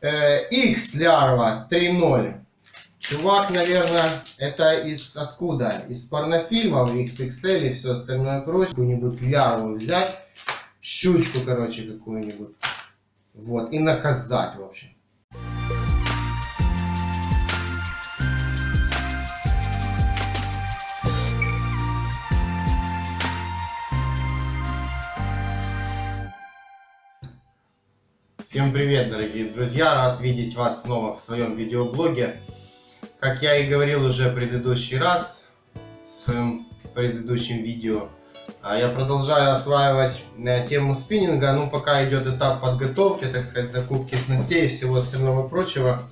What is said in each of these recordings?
Э, X лярва 3.0. Чувак, наверное, это из откуда? Из порнофильмов, XXL и все остальное прочее. Какую-нибудь лярву взять, щучку, короче, какую-нибудь. Вот, и наказать, в общем. Всем привет, дорогие друзья! Рад видеть вас снова в своем видеоблоге. Как я и говорил уже предыдущий раз, в своем предыдущем видео, а, я продолжаю осваивать э, тему спиннинга. Ну, пока идет этап подготовки, так сказать, закупки снастей и всего остального прочего.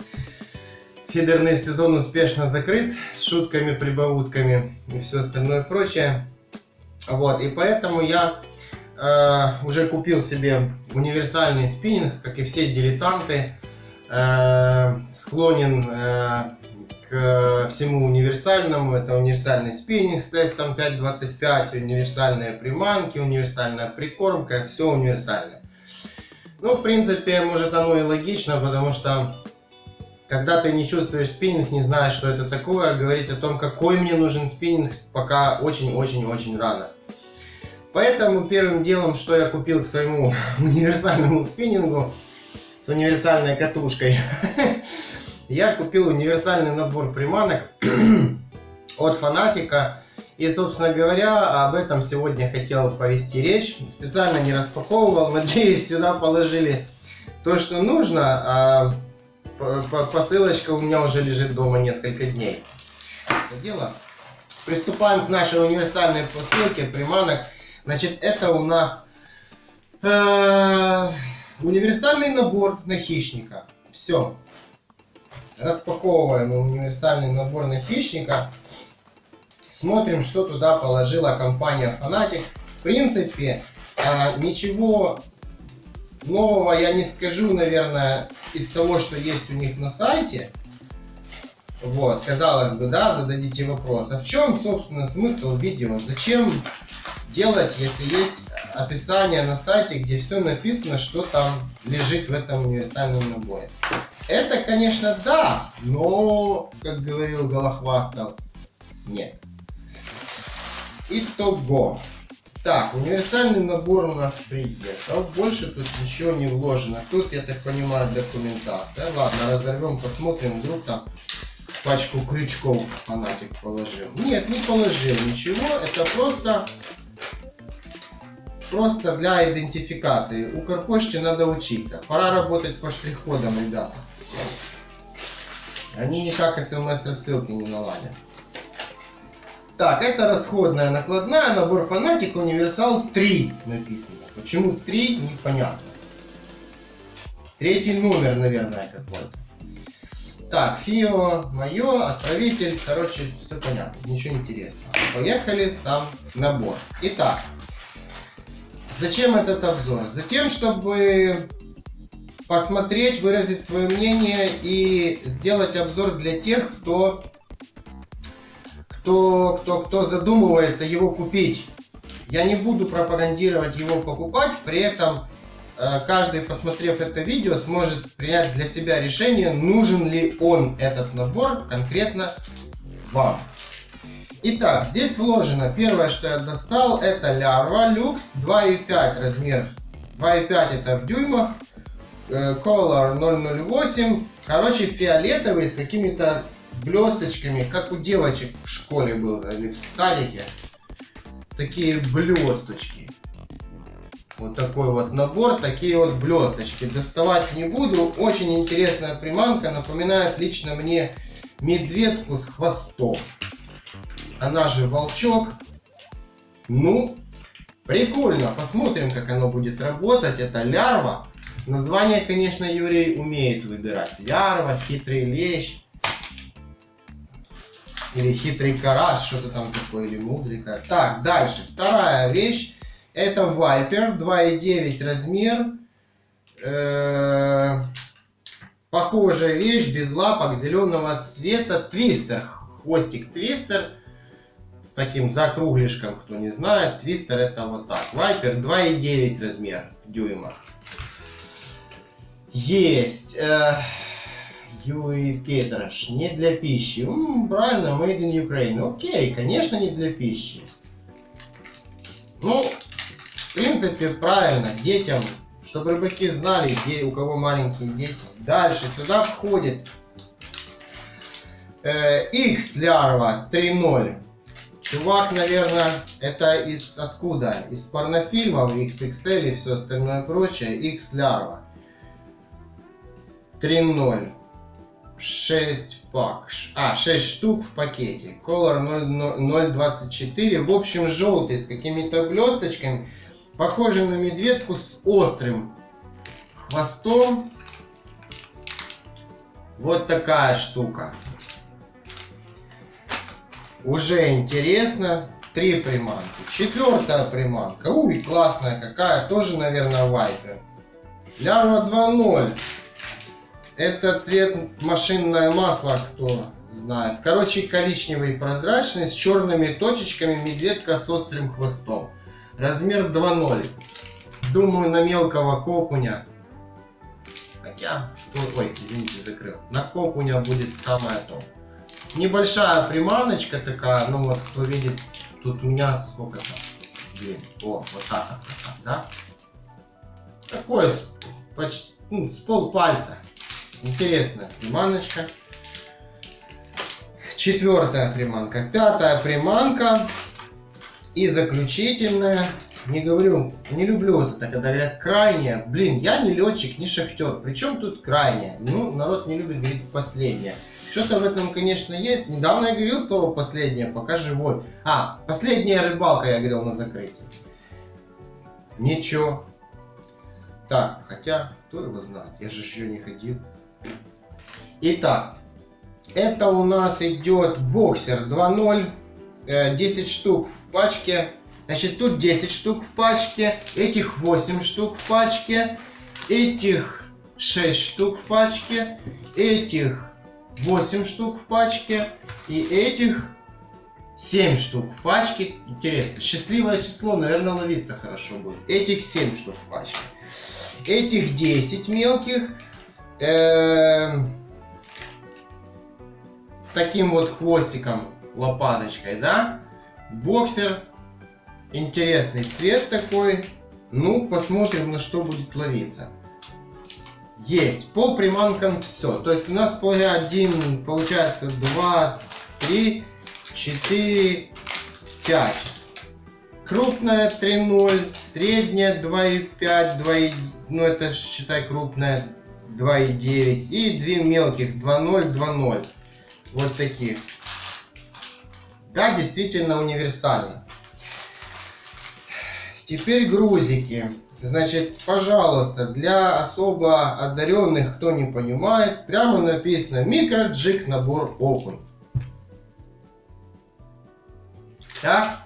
Фидерный сезон успешно закрыт с шутками, прибаутками и все остальное прочее. Вот, и поэтому я э, уже купил себе универсальный спиннинг, как и все дилетанты. Э, склонен э, к всему универсальному. Это универсальный спиннинг с тестом 5.25, универсальные приманки, универсальная прикормка, все универсальное. Ну, в принципе, может оно и логично, потому что когда ты не чувствуешь спиннинг, не знаешь, что это такое, говорить о том, какой мне нужен спиннинг, пока очень-очень-очень рано. Поэтому первым делом, что я купил к своему универсальному спиннингу с универсальной катушкой, я купил универсальный набор приманок от Фанатика. И, собственно говоря, об этом сегодня хотел повести речь. Специально не распаковывал. Надеюсь, сюда положили то, что нужно. А посылочка у меня уже лежит дома несколько дней. Это дело. Приступаем к нашей универсальной посылке приманок. Значит, это у нас э, универсальный набор на хищника. Все распаковываем универсальный набор на хищника. Смотрим, что туда положила компания Fanatic. В принципе, а, ничего нового я не скажу, наверное, из того, что есть у них на сайте. Вот, казалось бы, да, зададите вопрос. А в чем, собственно, смысл видео? Зачем делать, если есть описание на сайте, где все написано, что там лежит в этом универсальном наборе? Это, конечно, да, но, как говорил Голохвастов, нет. Итого. Так, универсальный набор у нас приехал. Больше тут ничего не вложено. Тут, я так понимаю, документация. Ладно, разорвем, посмотрим, вдруг там пачку крючков фанатик положил. Нет, не положил ничего. Это просто просто для идентификации. У Карпочте надо учиться. Пора работать по штрих-кодам, ребята. Они никак смс-рассылки не наладят. Так, это расходная накладная, набор фанатик, универсал 3 написано. Почему 3, непонятно. Третий номер, наверное, какой-то. Так, ФИО, мое, отправитель, короче, все понятно, ничего интересного. Поехали сам набор. Итак, зачем этот обзор? Затем, чтобы посмотреть, выразить свое мнение и сделать обзор для тех, кто, кто, кто, кто задумывается его купить. Я не буду пропагандировать его покупать, при этом э, каждый, посмотрев это видео, сможет принять для себя решение, нужен ли он этот набор конкретно вам. Итак, здесь вложено, первое, что я достал, это лярва люкс 2,5 размер. 2,5 это в дюймах, Э, Color 008. Короче, фиолетовый с какими-то блесточками, как у девочек в школе было, или в садике. Такие блесточки. Вот такой вот набор, такие вот блесточки. Доставать не буду. Очень интересная приманка. Напоминает лично мне медведку с хвостом. Она же волчок. Ну, прикольно. Посмотрим, как оно будет работать. Это лярва. Название, конечно, Юрий умеет выбирать. Ярва, хитрый лещ. Или хитрый карас, что-то там такое, или мудрый карас. Так, дальше. Вторая вещь. Это Viper, 2,9 размер. Э -э похожая вещь, без лапок, зеленого цвета. Твистер, хвостик твистер. С таким закруглишком, кто не знает. Твистер это вот так. Viper 2,9 размер в дюймах. Есть. Юрий Петрош. Не для пищи. М, правильно, made in Ukraine. Окей, конечно, не для пищи. Ну, в принципе, правильно. Детям, чтобы рыбаки знали, где, у кого маленькие дети. Дальше сюда входит э, X лярва 3.0. Чувак, наверное, это из откуда? Из порнофильмов XXL и все остальное прочее. X лярва. 3.0. 6 пак. А, 6 штук в пакете. Color 0.24. В общем, желтый с какими-то блесточками. Похожий на медведку с острым хвостом. Вот такая штука. Уже интересно. Три приманки. Четвертая приманка. Уй, классная какая. Тоже, наверное, вайпер. Лярва 2.0. Это цвет машинное масло, кто знает. Короче, коричневый прозрачный с черными точечками медведка с острым хвостом. Размер 2.0. Думаю, на мелкого кокуня. Хотя, ой, извините, закрыл. На кокуня будет самое то. Небольшая приманочка такая, ну вот, кто видит, тут у меня сколько там, блин, о, вот так вот, так, да? Такое, почти, ну, с пол пальца. Интересная приманочка. Четвертая приманка. Пятая приманка. И заключительная. Не говорю, не люблю вот это, когда говорят крайняя. Блин, я не летчик, не шахтер. Причем тут крайняя? Ну, народ не любит говорить последняя. Что-то в этом, конечно, есть. Недавно я говорил слово последнее, пока живой. А, последняя рыбалка я говорил на закрытии. Ничего. Так, хотя, кто его знает, я же еще не ходил. Итак, это у нас идет боксер 2.0, 10 э, штук в пачке. Значит, тут 10 штук в пачке, этих 8 штук в пачке, этих 6 штук в пачке, этих 8 штук в пачке и этих 7 штук в пачке. Интересно, счастливое число, наверное, ловиться хорошо будет. Этих 7 штук в пачке. Этих 10 мелких. Эм, таким вот хвостиком, лопаточкой, да? Боксер. Интересный цвет такой. Ну, посмотрим, на что будет ловиться. Есть. По приманкам все. То есть у нас по один, получается, 2, 3, 4, 5. Крупная 3,0, средняя 2,5, 2, ну это считай крупная 2,9 и две мелких 2,0, 2,0. Вот таких. Да, действительно универсально. Теперь грузики. Значит, пожалуйста, для особо одаренных, кто не понимает, прямо написано микроджик набор окунь. Так,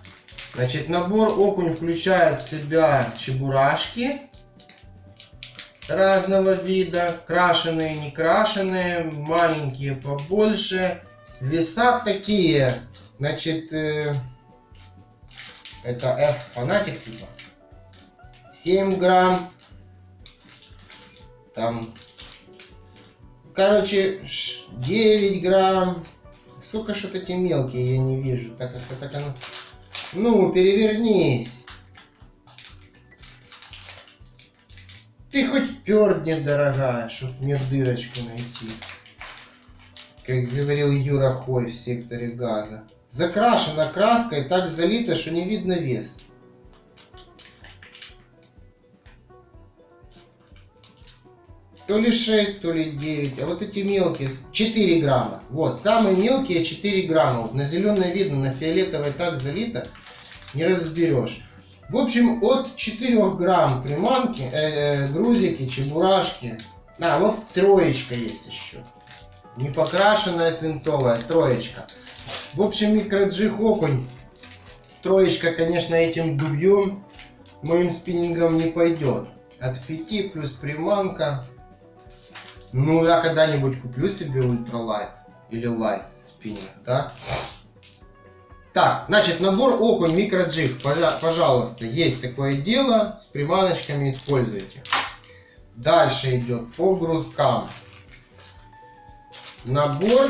значит, набор окунь включает в себя чебурашки разного вида, крашеные, не крашеные, маленькие, побольше. Веса такие, значит, э, это F фанатик типа. 7 грамм. Там, короче, 9 грамм. Сука, что-то эти мелкие я не вижу. Так как так оно... Ну, перевернись. Ты хоть пердни, дорогая, чтоб мне дырочку найти. Как говорил Юра Хой в секторе газа. Закрашена краской, так залито, что не видно вес. То ли 6, то ли 9. А вот эти мелкие 4 грамма. Вот, самые мелкие 4 грамма. Вот на зеленое видно, на фиолетовое так залито, не разберешь. В общем, от 4 грамм приманки, э, э, грузики, чебурашки. А, вот троечка есть еще. Не покрашенная свинцовая, троечка. В общем, микроджиг окунь. Троечка, конечно, этим дубьем моим спиннингом не пойдет. От 5 плюс приманка. Ну, я когда-нибудь куплю себе ультралайт или лайт спиннинг, да? Так, значит, набор окунь микроджиг, пожалуйста, есть такое дело, с приманочками используйте. Дальше идет по грузкам. Набор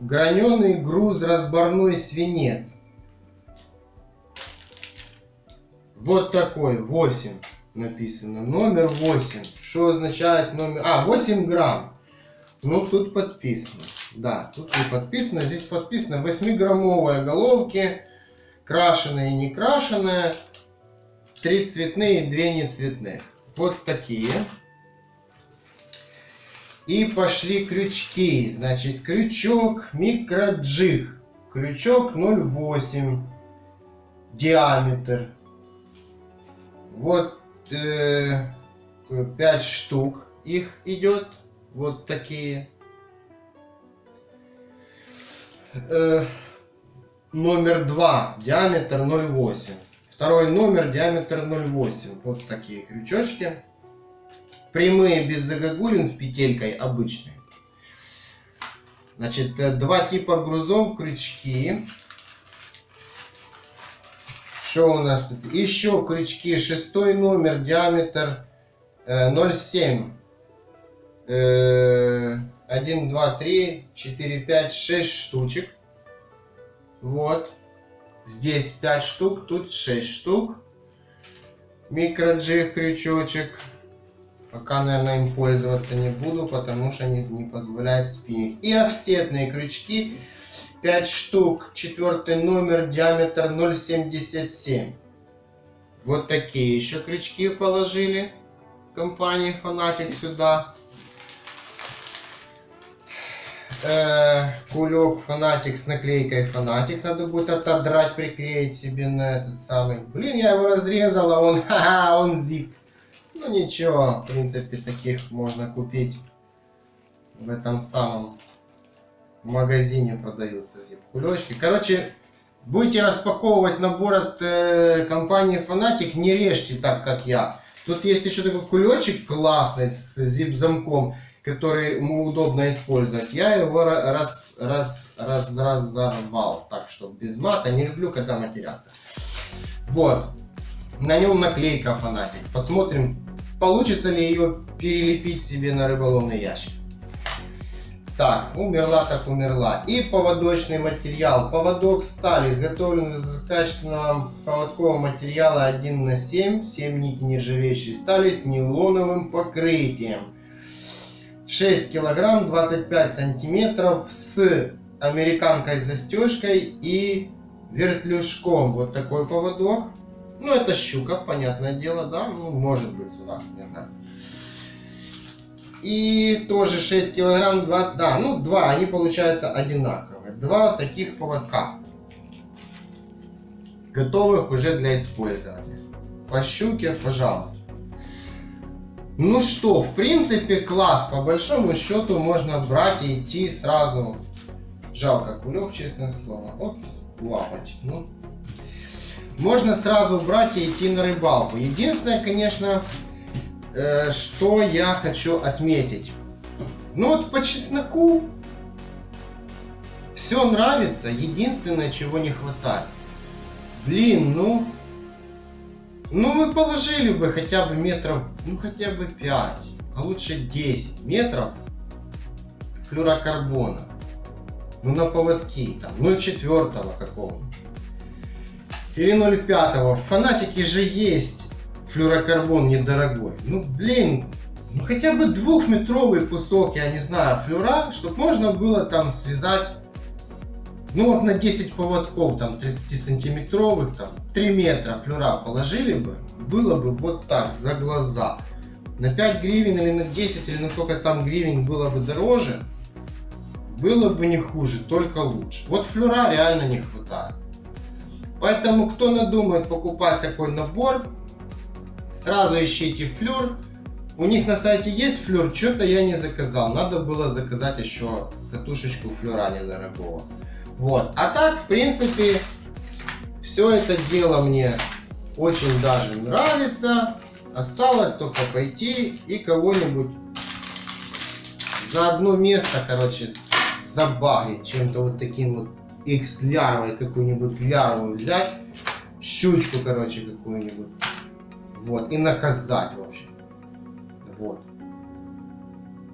граненый груз разборной свинец. Вот такой, 8 написано. Номер 8. Что означает номер? А, 8 грамм. Ну, тут подписано. Да, тут не подписано. Здесь подписано 8-граммовые головки. Крашеные и не крашеные. Три цветные, две не цветные. Вот такие. И пошли крючки. Значит, крючок микроджиг. Крючок 0,8 диаметр. Вот 5 штук их идет. Вот такие. Э, номер 2, диаметр 0,8. Второй номер, диаметр 0,8. Вот такие крючочки. Прямые без загогулин с петелькой обычные. Значит, э, два типа грузов, крючки. Что у нас тут? Еще крючки. Шестой номер, диаметр 0,7. 1, 2, 3, 4, 5, 6 штучек. Вот. Здесь 5 штук, тут 6 штук. Микроджиг крючочек. Пока, наверное, им пользоваться не буду, потому что они не позволяют спиннинг. И офсетные крючки. 5 штук. Четвертый номер, диаметр 0,77. Вот такие еще крючки положили. Компания Фанатик сюда э, кулек фанатик с наклейкой фанатик. Надо будет отодрать, приклеить себе на этот самый. Блин, я его разрезал, а он, ха-ха, он zip. Ну ничего, в принципе, таких можно купить в этом самом магазине продаются зип-кулечки. Короче, будете распаковывать набор от э, компании Фанатик, не режьте так, как я. Тут есть еще такой кулечек классный с зип-замком который ему удобно использовать, я его раз, раз, раз, разорвал. Так что без мата, не люблю, когда матерятся. Вот. На нем наклейка фанатик. Посмотрим, получится ли ее перелепить себе на рыболовный ящик. Так, умерла так умерла. И поводочный материал. Поводок стали изготовлен из качественного поводкового материала 1 на 7. 7 нити нержавеющей стали с нейлоновым покрытием. 6 килограмм 25 сантиметров с американкой застежкой и вертлюжком. Вот такой поводок. Ну, это щука, понятное дело, да? Ну, может быть, сюда, не знаю. И тоже 6 килограмм, 2, да, ну, два, они получаются одинаковые. Два таких поводка. Готовых уже для использования. По щуке, пожалуйста. Ну что, в принципе, класс. По большому счету можно брать и идти сразу. Жалко кулек, честное слово. Вот лапать. Ну, можно сразу брать и идти на рыбалку. Единственное, конечно, что я хочу отметить. Ну вот по чесноку все нравится. Единственное, чего не хватает. Блин, ну ну, мы положили бы хотя бы метров, ну, хотя бы 5, а лучше 10 метров флюрокарбона. Ну, на поводки, там, 0,4 какого-нибудь. Или 0,5. В фанатике же есть флюрокарбон недорогой. Ну, блин, ну хотя бы двухметровый кусок, я не знаю, флюра, чтобы можно было там связать ну вот на 10 поводков, там 30 сантиметровых, там 3 метра флюра положили бы, было бы вот так, за глаза. На 5 гривен или на 10, или на сколько там гривен было бы дороже, было бы не хуже, только лучше. Вот флюра реально не хватает. Поэтому, кто надумает покупать такой набор, сразу ищите флюр. У них на сайте есть флюр, что-то я не заказал. Надо было заказать еще катушечку флюра недорогого. Вот. А так, в принципе, все это дело мне очень даже нравится. Осталось только пойти и кого-нибудь за одно место, короче, забагрить чем-то вот таким вот X лярвой какую-нибудь лярву взять, щучку, короче, какую-нибудь. Вот, и наказать, в общем. Вот.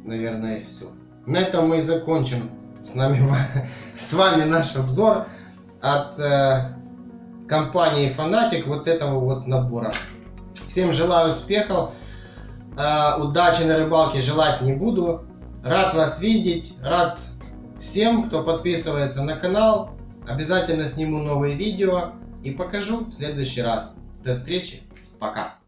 Наверное, все. На этом мы и закончим с, нами, с вами наш обзор от э, компании Fanatic вот этого вот набора. Всем желаю успехов. Э, удачи на рыбалке желать не буду. Рад вас видеть. Рад всем, кто подписывается на канал. Обязательно сниму новые видео и покажу в следующий раз. До встречи. Пока.